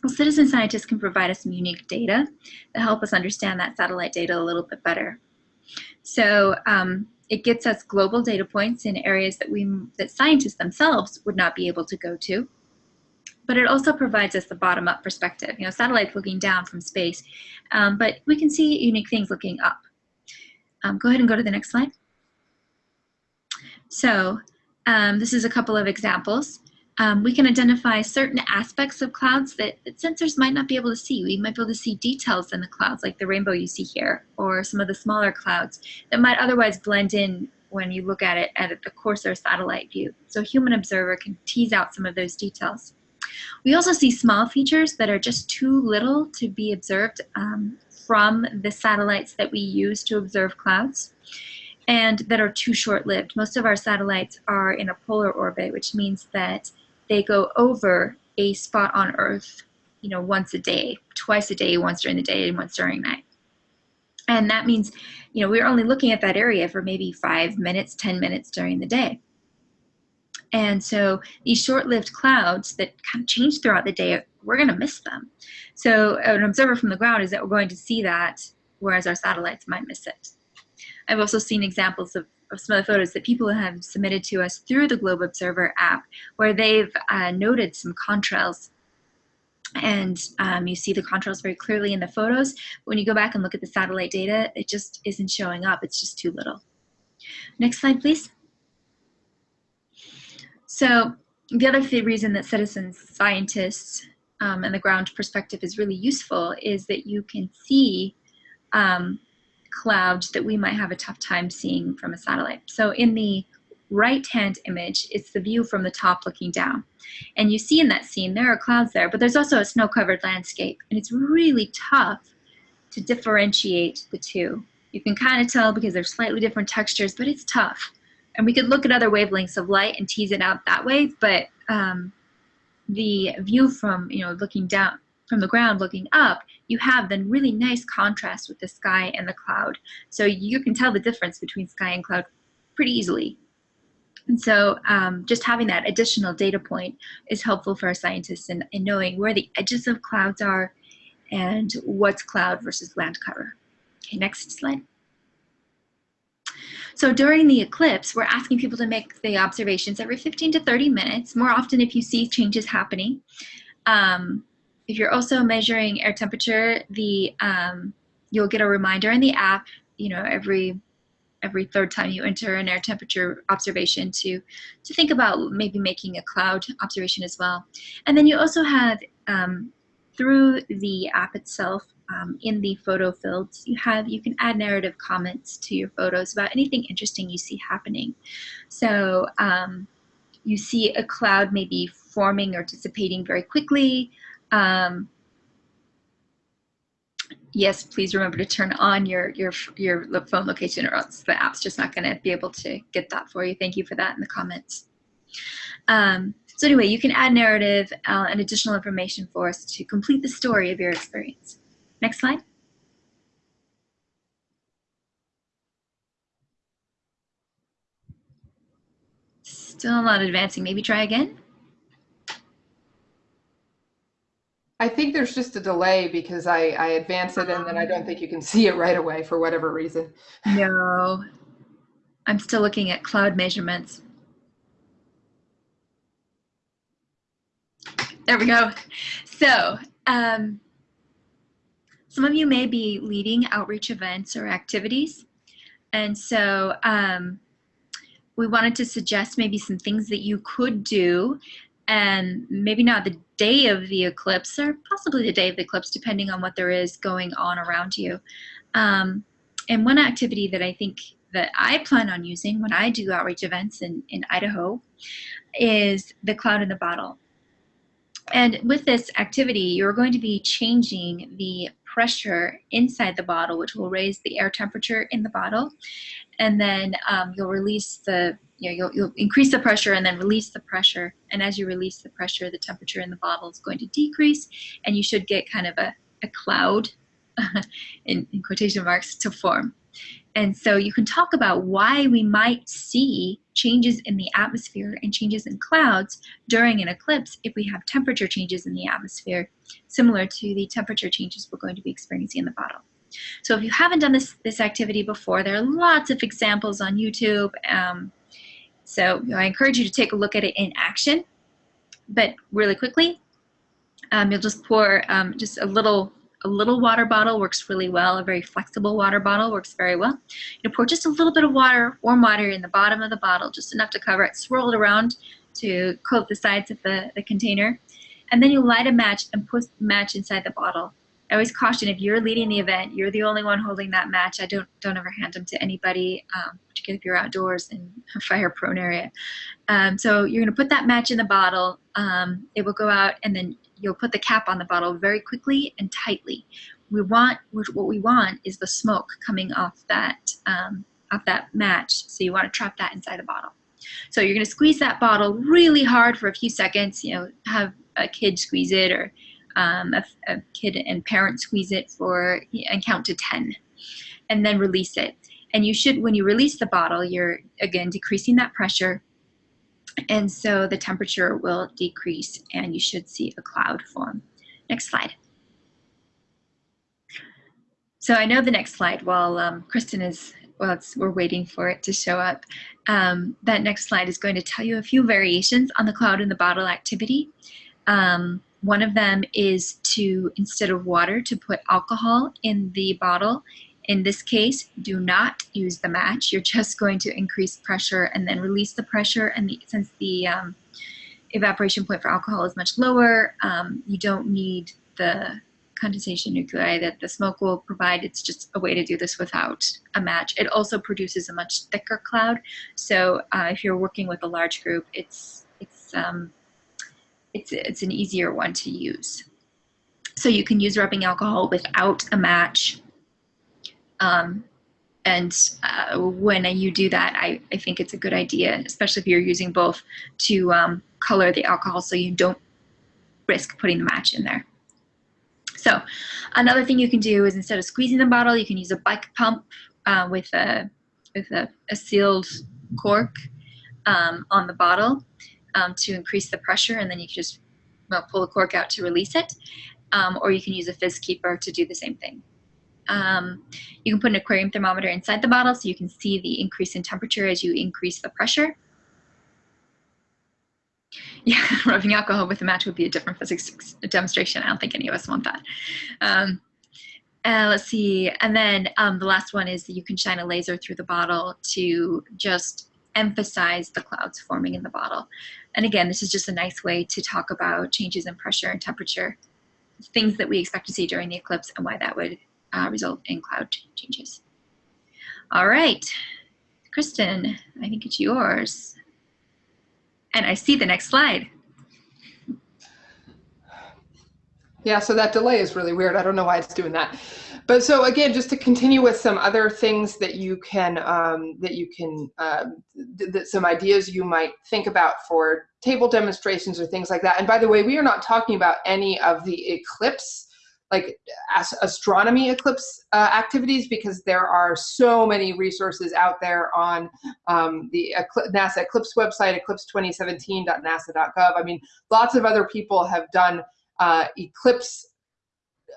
Well, citizen scientists can provide us some unique data that help us understand that satellite data a little bit better. So um, it gets us global data points in areas that we that scientists themselves would not be able to go to. But it also provides us the bottom-up perspective. You know, satellites looking down from space, um, but we can see unique things looking up. Um, go ahead and go to the next slide. So um, this is a couple of examples. Um, we can identify certain aspects of clouds that, that, sensors might not be able to see. We might be able to see details in the clouds, like the rainbow you see here, or some of the smaller clouds that might otherwise blend in when you look at it at the coarser satellite view. So a human observer can tease out some of those details. We also see small features that are just too little to be observed um, from the satellites that we use to observe clouds and that are too short-lived. Most of our satellites are in a polar orbit, which means that they go over a spot on Earth, you know, once a day, twice a day, once during the day and once during night. And that means, you know, we're only looking at that area for maybe five minutes, 10 minutes during the day. And so these short-lived clouds that kind of change throughout the day, we're going to miss them. So an observer from the ground is that we're going to see that, whereas our satellites might miss it. I've also seen examples of of some of the photos that people have submitted to us through the Globe Observer app, where they've uh, noted some contrails. And um, you see the contrails very clearly in the photos. When you go back and look at the satellite data, it just isn't showing up. It's just too little. Next slide, please. So the other reason that citizen scientists um, and the ground perspective is really useful is that you can see um, clouds that we might have a tough time seeing from a satellite. So in the right-hand image, it's the view from the top looking down. And you see in that scene, there are clouds there, but there's also a snow-covered landscape. And it's really tough to differentiate the two. You can kind of tell because they're slightly different textures, but it's tough. And we could look at other wavelengths of light and tease it out that way, but um, the view from, you know, looking down from the ground looking up, you have then really nice contrast with the sky and the cloud. So you can tell the difference between sky and cloud pretty easily. And so um, just having that additional data point is helpful for our scientists in, in knowing where the edges of clouds are and what's cloud versus land cover. Okay, next slide. So during the eclipse, we're asking people to make the observations every 15 to 30 minutes, more often if you see changes happening. Um, if you're also measuring air temperature, the um, you'll get a reminder in the app, you know, every every third time you enter an air temperature observation to to think about maybe making a cloud observation as well. And then you also have um, through the app itself um, in the photo fields you have you can add narrative comments to your photos about anything interesting you see happening so um, you see a cloud maybe forming or dissipating very quickly um, yes please remember to turn on your your your phone location or else the app's just not going to be able to get that for you thank you for that in the comments um, so anyway, you can add narrative uh, and additional information for us to complete the story of your experience. Next slide. Still not advancing. Maybe try again. I think there's just a delay because I, I advance it and then I don't think you can see it right away for whatever reason. No, I'm still looking at cloud measurements. There we go. So, um, some of you may be leading outreach events or activities. And so um, we wanted to suggest maybe some things that you could do and maybe not the day of the eclipse or possibly the day of the eclipse depending on what there is going on around you. Um, and one activity that I think that I plan on using when I do outreach events in, in Idaho is the cloud in the bottle. And with this activity, you're going to be changing the pressure inside the bottle, which will raise the air temperature in the bottle. And then um, you'll release the, you know, you'll, you'll increase the pressure and then release the pressure. And as you release the pressure, the temperature in the bottle is going to decrease and you should get kind of a, a cloud, in, in quotation marks, to form. And so you can talk about why we might see changes in the atmosphere and changes in clouds during an eclipse if we have temperature changes in the atmosphere, similar to the temperature changes we're going to be experiencing in the bottle. So if you haven't done this, this activity before, there are lots of examples on YouTube. Um, so you know, I encourage you to take a look at it in action. But really quickly, um, you'll just pour um, just a little a little water bottle works really well. A very flexible water bottle works very well. You pour just a little bit of water, warm water in the bottom of the bottle, just enough to cover it. Swirl it around to coat the sides of the, the container. And then you light a match and put match inside the bottle. I always caution if you're leading the event, you're the only one holding that match. I don't don't ever hand them to anybody, um, particularly if you're outdoors in a fire-prone area. Um, so you're going to put that match in the bottle. Um, it will go out, and then you'll put the cap on the bottle very quickly and tightly. We want what we want is the smoke coming off that um, off that match. So you want to trap that inside the bottle. So you're going to squeeze that bottle really hard for a few seconds. You know, have a kid squeeze it or um, a, a, kid and parent squeeze it for and count to 10 and then release it. And you should, when you release the bottle, you're again decreasing that pressure and so the temperature will decrease and you should see a cloud form. Next slide. So I know the next slide while um, Kristen is, well, we're waiting for it to show up. Um, that next slide is going to tell you a few variations on the cloud in the bottle activity. Um, one of them is to, instead of water, to put alcohol in the bottle in this case, do not use the match. You're just going to increase pressure and then release the pressure. And the, since the um, evaporation point for alcohol is much lower, um, you don't need the condensation nuclei that the smoke will provide. It's just a way to do this without a match. It also produces a much thicker cloud. So uh, if you're working with a large group, it's it's um, it's it's an easier one to use. So you can use rubbing alcohol without a match. Um, and uh, when you do that, I, I think it's a good idea, especially if you're using both to um, color the alcohol so you don't risk putting the match in there. So another thing you can do is instead of squeezing the bottle, you can use a bike pump uh, with, a, with a, a sealed cork um, on the bottle um, to increase the pressure and then you can just well, pull the cork out to release it. Um, or you can use a fizz keeper to do the same thing. Um, you can put an aquarium thermometer inside the bottle so you can see the increase in temperature as you increase the pressure. Yeah, rubbing alcohol with a match would be a different physics demonstration. I don't think any of us want that. Um, uh, let's see. And then um, the last one is that you can shine a laser through the bottle to just emphasize the clouds forming in the bottle. And again, this is just a nice way to talk about changes in pressure and temperature, things that we expect to see during the eclipse and why that would uh, result in cloud changes. All right, Kristen, I think it's yours. And I see the next slide. Yeah, so that delay is really weird. I don't know why it's doing that. But so again, just to continue with some other things that you can um, that you can uh, that some ideas you might think about for table demonstrations or things like that. And by the way, we are not talking about any of the eclipse like astronomy eclipse uh, activities because there are so many resources out there on um, the NASA Eclipse website, eclipse2017.nasa.gov. I mean, lots of other people have done uh, eclipse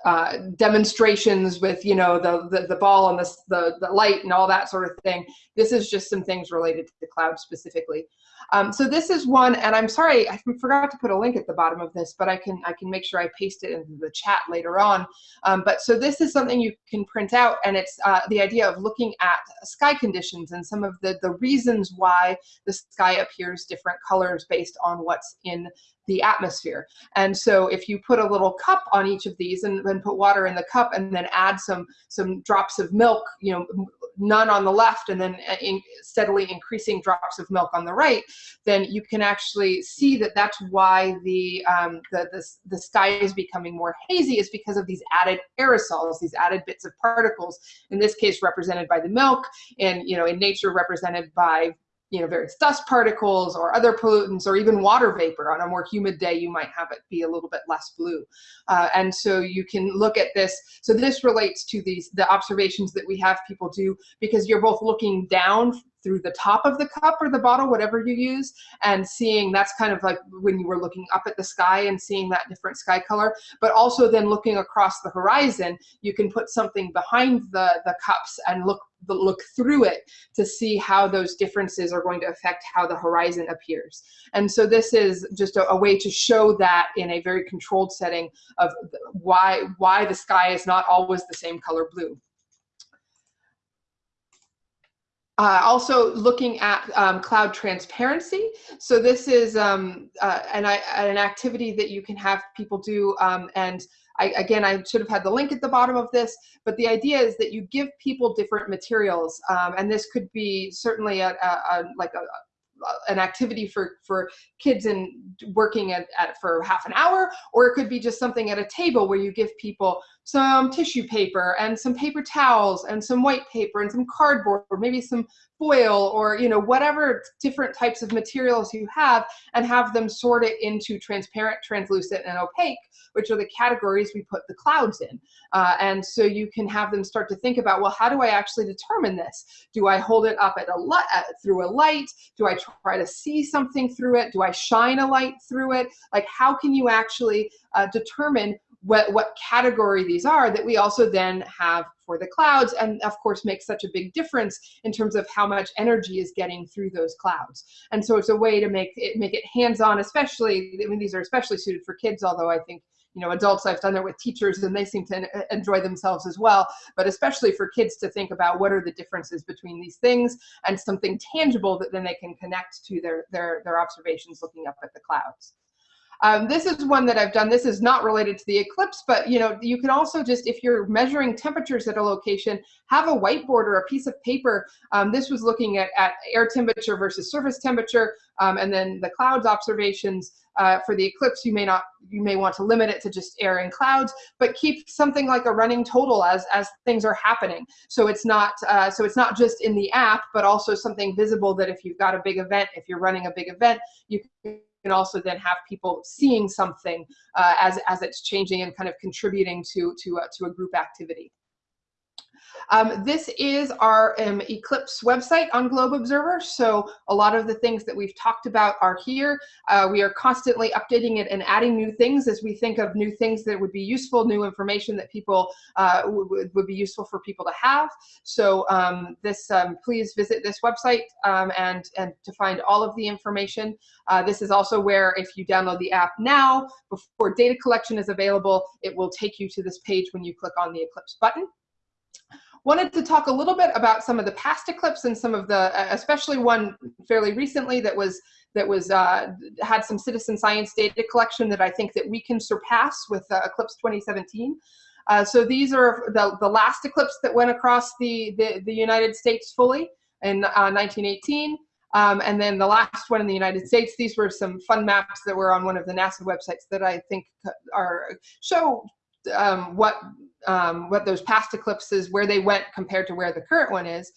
uh, demonstrations with you know the, the, the ball and the, the the light and all that sort of thing. This is just some things related to the cloud specifically. Um, so this is one, and I'm sorry, I forgot to put a link at the bottom of this, but I can I can make sure I paste it into the chat later on. Um, but so this is something you can print out, and it's uh, the idea of looking at sky conditions and some of the, the reasons why the sky appears different colors based on what's in the atmosphere. And so if you put a little cup on each of these and then put water in the cup and then add some some drops of milk, you know, none on the left and then uh, in steadily increasing drops of milk on the right, then you can actually see that that's why the, um, the, the, the sky is becoming more hazy is because of these added aerosols, these added bits of particles, in this case represented by the milk, and you know in nature represented by you know, various dust particles or other pollutants or even water vapor. On a more humid day, you might have it be a little bit less blue. Uh, and so you can look at this. So this relates to these the observations that we have people do because you're both looking down through the top of the cup or the bottle, whatever you use, and seeing that's kind of like when you were looking up at the sky and seeing that different sky color, but also then looking across the horizon, you can put something behind the, the cups and look look through it to see how those differences are going to affect how the horizon appears. And so this is just a, a, way to show that in a very controlled setting of why, why the sky is not always the same color blue. Uh, also looking at um, cloud transparency. So this is um, uh, an, an activity that you can have people do. Um, and I, again, I should have had the link at the bottom of this, but the idea is that you give people different materials. Um, and this could be certainly a, a, a like a, an activity for for kids and working at, at for half an hour or it could be just something at a table where you give people some tissue paper and some paper towels and some white paper and some cardboard or maybe some foil or you know whatever different types of materials you have and have them sort it into transparent translucent and opaque which are the categories we put the clouds in. Uh, and so you can have them start to think about well how do i actually determine this? Do i hold it up at a light through a light? Do i try to see something through it? Do i shine a light through it? Like how can you actually uh, determine what, what category these are that we also then have for the clouds and of course makes such a big difference in terms of how much energy is getting through those clouds. And so it's a way to make it make it hands-on, especially, I mean, these are especially suited for kids, although I think you know, adults, I've done it with teachers and they seem to enjoy themselves as well, but especially for kids to think about what are the differences between these things and something tangible that then they can connect to their, their, their observations looking up at the clouds. Um, this is one that I've done. This is not related to the eclipse, but you know, you can also just, if you're measuring temperatures at a location, have a whiteboard or a piece of paper. Um, this was looking at, at air temperature versus surface temperature, um, and then the clouds observations. Uh, for the eclipse, you may not, you may want to limit it to just air and clouds, but keep something like a running total as as things are happening. So it's not, uh, so it's not just in the app, but also something visible that if you've got a big event, if you're running a big event, you can also then have people seeing something uh, as as it's changing and kind of contributing to to uh, to a group activity. Um, this is our um, Eclipse website on Globe Observer, so a lot of the things that we've talked about are here. Uh, we are constantly updating it and adding new things as we think of new things that would be useful, new information that people uh, would, be useful for people to have. So um, this, um, please visit this website um, and, and to find all of the information. Uh, this is also where if you download the app now, before data collection is available, it will take you to this page when you click on the Eclipse button wanted to talk a little bit about some of the past eclipse and some of the, especially one fairly recently that was that was uh, had some citizen science data collection that I think that we can surpass with uh, Eclipse 2017. Uh, so these are the, the last eclipse that went across the, the, the United States fully in 1918. Uh, um, and then the last one in the United States, these were some fun maps that were on one of the NASA websites that I think are show um, what um, what those past eclipses, where they went compared to where the current one is.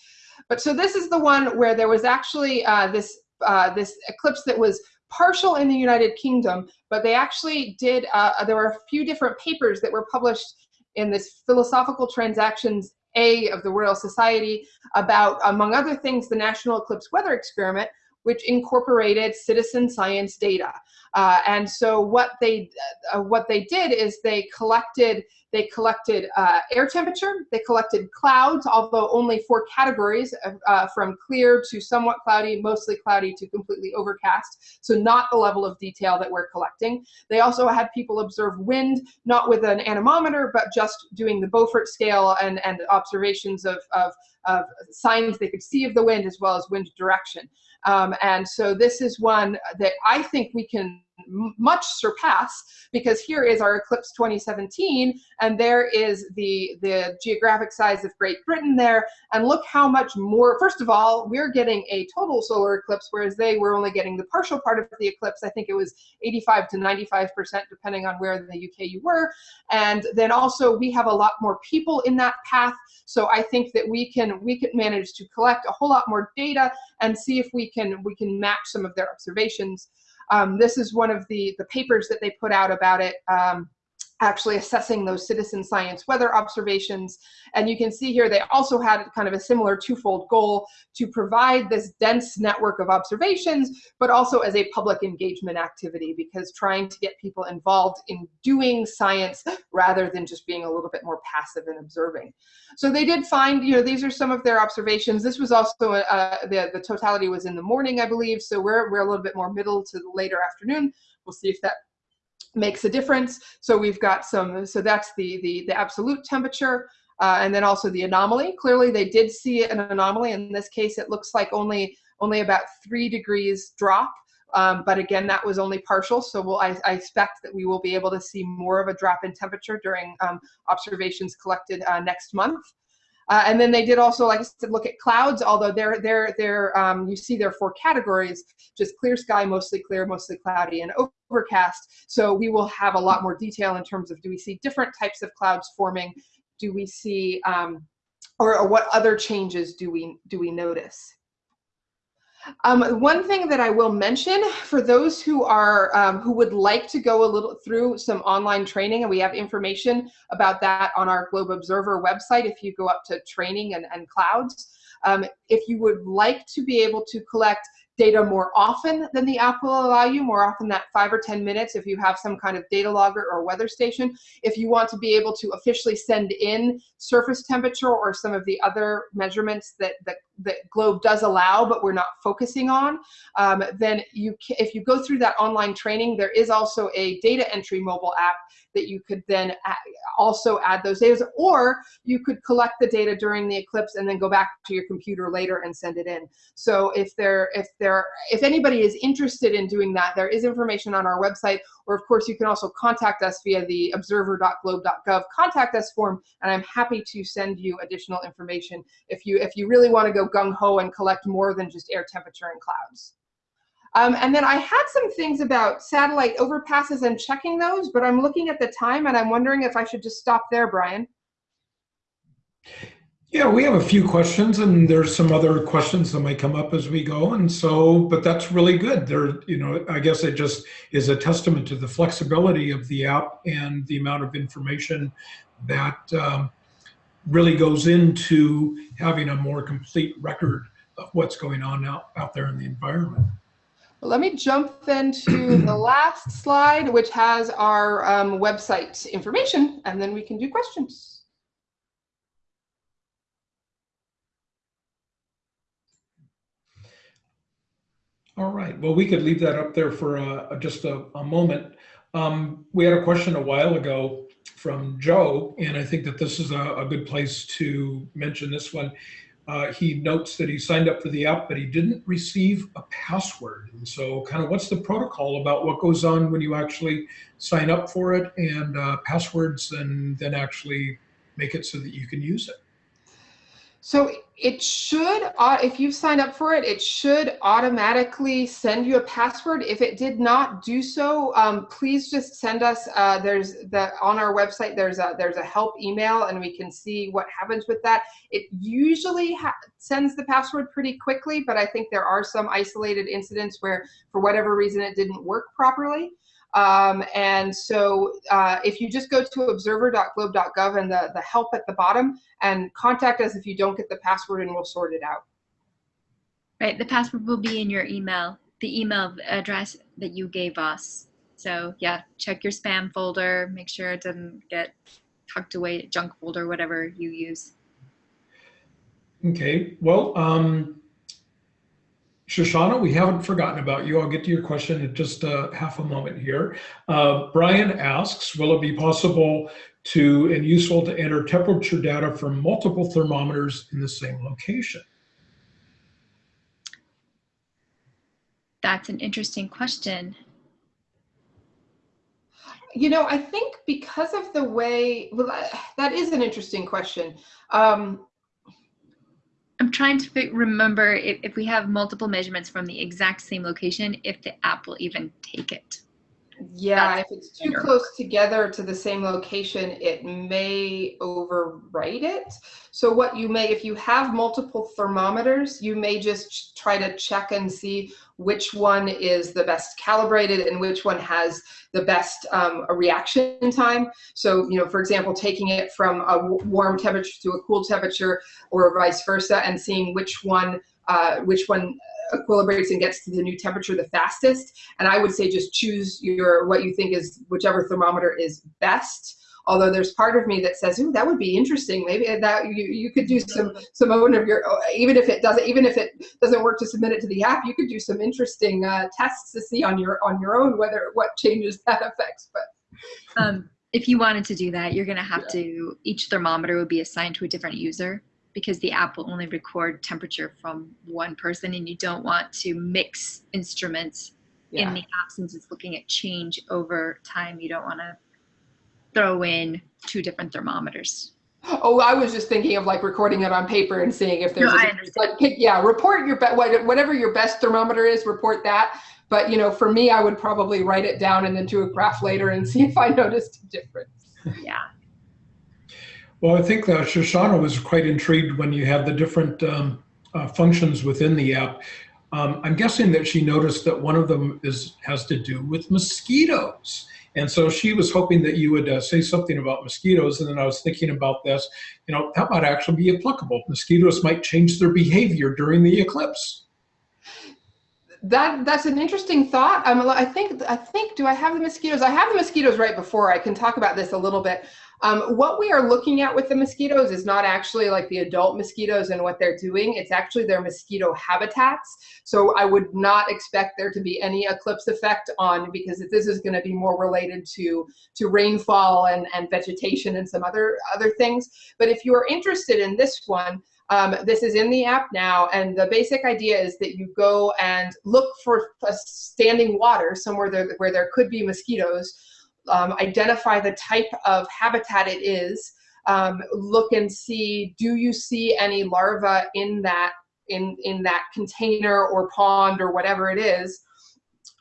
But so this is the one where there was actually uh, this, uh, this eclipse that was partial in the United Kingdom, but they actually did, uh, there were a few different papers that were published in this Philosophical Transactions A of the Royal Society about, among other things, the National Eclipse Weather Experiment, which incorporated citizen science data. Uh, and so what they uh, what they did is they collected they collected uh, air temperature, they collected clouds, although only four categories uh, from clear to somewhat cloudy, mostly cloudy to completely overcast, so not the level of detail that we're collecting. They also had people observe wind, not with an anemometer, but just doing the Beaufort scale and, and observations of, of, of signs they could see of the wind as well as wind direction. Um, and so this is one that I think we can much surpass because here is our eclipse 2017 and there is the the geographic size of Great Britain there and look how much more first of all we're getting a total solar eclipse whereas they were only getting the partial part of the eclipse. I think it was 85 to 95 percent depending on where in the UK you were. And then also we have a lot more people in that path so I think that we can we can manage to collect a whole lot more data and see if we can we can match some of their observations um, this is one of the, the papers that they put out about it. Um, actually assessing those citizen science weather observations. And you can see here they also had kind of a similar twofold goal to provide this dense network of observations, but also as a public engagement activity because trying to get people involved in doing science rather than just being a little bit more passive and observing. So they did find, you know, these are some of their observations. This was also, uh, the, the totality was in the morning, I believe. So we're, we're a little bit more middle to the later afternoon. We'll see if that makes a difference. So we've got some, so that's the, the, the absolute temperature. Uh, and then also the anomaly. Clearly they did see an anomaly. In this case, it looks like only, only about three degrees drop. Um, but again, that was only partial. So we'll, I, I, expect that we will be able to see more of a drop in temperature during um, observations collected uh, next month. Uh, and then they did also, like I said, look at clouds, although they're, they're, they're, um, you see there are four categories, just clear sky, mostly clear, mostly cloudy, and overcast. So we will have a lot more detail in terms of do we see different types of clouds forming? Do we see, um, or, or what other changes do we, do we notice? Um, one thing that I will mention for those who are um, who would like to go a little through some online training, and we have information about that on our Globe Observer website. If you go up to training and, and clouds, um, if you would like to be able to collect data more often than the app will allow you, more often that five or 10 minutes if you have some kind of data logger or weather station. If you want to be able to officially send in surface temperature or some of the other measurements that, that, that Globe does allow, but we're not focusing on, um, then you if you go through that online training, there is also a data entry mobile app that you could then also add those data, or you could collect the data during the eclipse and then go back to your computer later and send it in. So if there, if there, if anybody is interested in doing that, there is information on our website, or of course you can also contact us via the observer.globe.gov contact us form, and I'm happy to send you additional information if you if you really want to go gung ho and collect more than just air temperature and clouds. Um, and then I had some things about satellite overpasses and checking those, but I'm looking at the time and I'm wondering if I should just stop there, Brian. Yeah, we have a few questions and there's some other questions that might come up as we go. And so, but that's really good. There, you know, I guess it just is a testament to the flexibility of the app and the amount of information that um, really goes into having a more complete record of what's going on out, out there in the environment. Let me jump then to the last slide, which has our um, website information, and then we can do questions. All right. Well, we could leave that up there for uh, just a, a moment. Um, we had a question a while ago from Joe, and I think that this is a, a good place to mention this one. Uh, he notes that he signed up for the app, but he didn't receive a password. And so, kind of, what's the protocol about what goes on when you actually sign up for it and uh, passwords, and then actually make it so that you can use it? So it should, if you've signed up for it, it should automatically send you a password. If it did not do so, um, please just send us. Uh, there's the on our website. There's a there's a help email, and we can see what happens with that. It usually sends the password pretty quickly, but I think there are some isolated incidents where, for whatever reason, it didn't work properly. Um, and so uh, if you just go to observer.globe.gov and the, the help at the bottom and contact us if you don't get the password and we'll sort it out. Right, the password will be in your email, the email address that you gave us. So yeah, check your spam folder, make sure it doesn't get tucked away, junk folder, whatever you use. Okay, well, um, Shoshana, we haven't forgotten about you. I'll get to your question in just a half a moment here. Uh, Brian asks, will it be possible to and useful to enter temperature data from multiple thermometers in the same location? That's an interesting question. You know, I think because of the way, well, that is an interesting question. Um, I'm trying to remember if, if we have multiple measurements from the exact same location, if the app will even take it. Yeah, That's if it's too close together to the same location, it may overwrite it. So what you may, if you have multiple thermometers, you may just try to check and see which one is the best calibrated and which one has the best um, reaction time. So, you know, for example, taking it from a warm temperature to a cool temperature or vice versa and seeing which one, uh, which one equilibrates and gets to the new temperature the fastest. And I would say just choose your what you think is whichever thermometer is best. Although there's part of me that says, "Ooh, that would be interesting. Maybe that you you could do some some own of your even if it doesn't even if it doesn't work to submit it to the app, you could do some interesting uh, tests to see on your on your own whether what changes that affects." But um, if you wanted to do that, you're going to have yeah. to each thermometer would be assigned to a different user because the app will only record temperature from one person and you don't want to mix instruments yeah. in the app since it's looking at change over time. You don't want to throw in two different thermometers. Oh, I was just thinking of like recording it on paper and seeing if there's no, a, like yeah, report your best whatever your best thermometer is, report that. But you know, for me, I would probably write it down and then do a graph later and see if I noticed a difference. Yeah. Well, I think uh, Shoshana was quite intrigued when you had the different um, uh, functions within the app. Um, I'm guessing that she noticed that one of them is has to do with mosquitoes. And so she was hoping that you would uh, say something about mosquitoes. And then I was thinking about this, you know, that might actually be applicable. Mosquitoes might change their behavior during the eclipse. That that's an interesting thought. Um, I think I think do I have the mosquitoes? I have the mosquitoes right before. I can talk about this a little bit. Um, what we are looking at with the mosquitoes is not actually like the adult mosquitoes and what they're doing. It's actually their mosquito habitats. So I would not expect there to be any eclipse effect on because this is going to be more related to to rainfall and, and vegetation and some other other things. But if you are interested in this one, um, this is in the app now, and the basic idea is that you go and look for standing water somewhere there, where there could be mosquitoes um, identify the type of habitat it is, um, look and see, do you see any larvae in that, in, in that container or pond or whatever it is.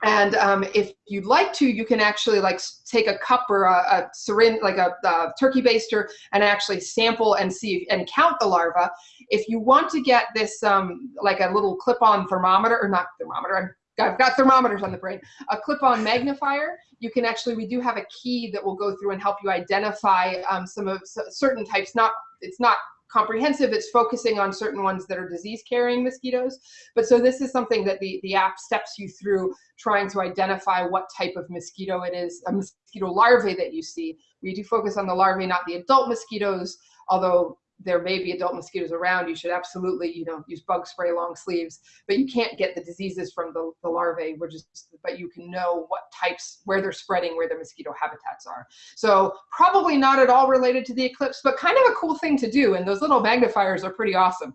And um, if you'd like to, you can actually like take a cup or a, a syringe, like a, a, turkey baster, and actually sample and see and count the larva. If you want to get this, um, like a little clip-on thermometer, or not thermometer, I've got thermometers on the brain. A clip-on magnifier, you can actually, we do have a key that will go through and help you identify um, some of certain types. Not, it's not comprehensive, it's focusing on certain ones that are disease-carrying mosquitoes. But so this is something that the, the app steps you through trying to identify what type of mosquito it is, a mosquito larvae that you see. We do focus on the larvae, not the adult mosquitoes, although there may be adult mosquitoes around, you should absolutely, you know, use bug spray long sleeves, but you can't get the diseases from the, the larvae, which is, but you can know what types, where they're spreading, where the mosquito habitats are. So probably not at all related to the eclipse, but kind of a cool thing to do. And those little magnifiers are pretty awesome.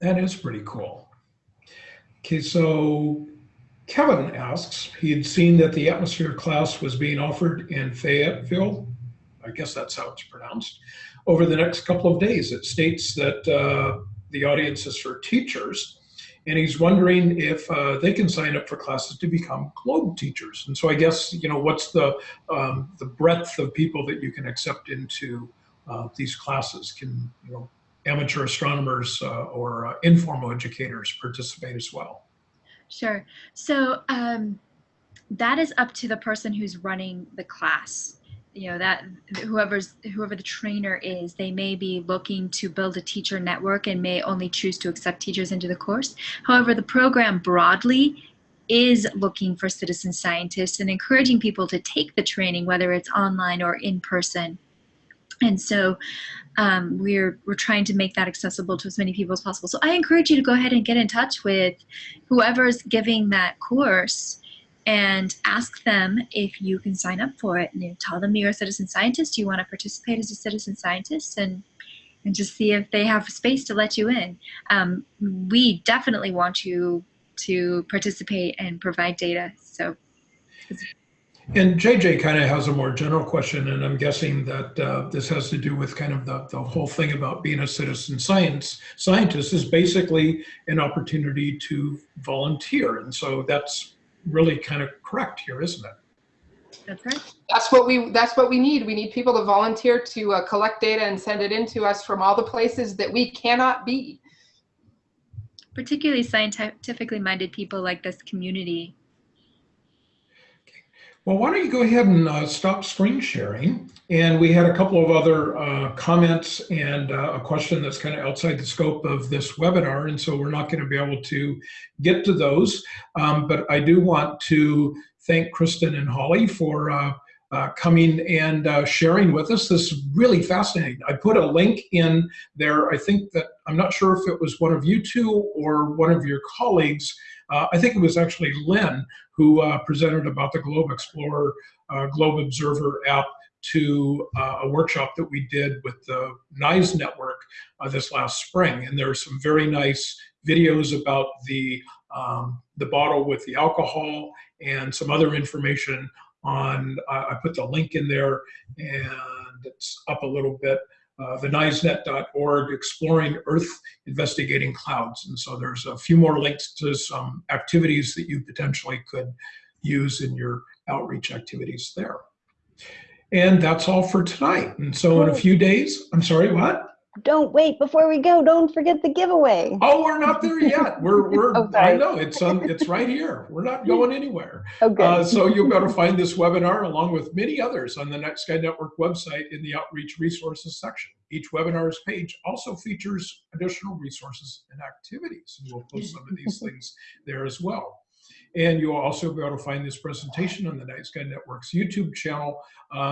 That is pretty cool. Okay, so Kevin asks, he had seen that the atmosphere class was being offered in Fayetteville. I guess that's how it's pronounced over the next couple of days. It states that uh, the audience is for teachers, and he's wondering if uh, they can sign up for classes to become globe teachers. And so I guess you know what's the um, the breadth of people that you can accept into uh, these classes? Can you know amateur astronomers uh, or uh, informal educators participate as well? Sure. So um, that is up to the person who's running the class you know that whoever's whoever the trainer is they may be looking to build a teacher network and may only choose to accept teachers into the course. However the program broadly is looking for citizen scientists and encouraging people to take the training whether it's online or in person. And so um, we're we're trying to make that accessible to as many people as possible. So i encourage you to go ahead and get in touch with whoever's giving that course and ask them if you can sign up for it. And tell them you're a citizen scientist, you want to participate as a citizen scientist, and and just see if they have space to let you in. Um, we definitely want you to participate and provide data. So. And JJ kind of has a more general question, and I'm guessing that uh, this has to do with kind of the, the whole thing about being a citizen science scientist is basically an opportunity to volunteer. And so that's really kind of correct here, isn't it? That's right. That's what we that's what we need. We need people to volunteer to uh, collect data and send it in to us from all the places that we cannot be. Particularly scientifically minded people like this community. Well, why don't you go ahead and uh, stop screen sharing? And we had a couple of other uh, comments and uh, a question that's kind of outside the scope of this webinar. And so we're not going to be able to get to those. Um, but I do want to thank Kristen and Holli for uh, uh, coming and uh, sharing with us. This is really fascinating. I put a link in there. I think that, I'm not sure if it was one of you two or one of your colleagues. I think it was actually Lynn who uh, presented about the Globe Explorer uh, Globe Observer app to uh, a workshop that we did with the NISE network uh, this last spring. And there are some very nice videos about the, um, the bottle with the alcohol and some other information on, I put the link in there and it's up a little bit uh, the NISEnet.org, Exploring Earth, Investigating Clouds. And so there's a few more links to some activities that you potentially could use in your outreach activities there. And that's all for tonight. And so in a few days, I'm sorry, what? Don't wait before we go. Don't forget the giveaway. Oh, we're not there yet. We're we're. oh, I know it's on. It's right here. We're not going anywhere. Okay. Uh, so you'll be able to find this webinar along with many others on the Night Sky Network website in the Outreach Resources section. Each webinar's page also features additional resources and activities, and we'll post some of these things there as well. And you'll also be able to find this presentation on the Night Sky Network's YouTube channel. Uh,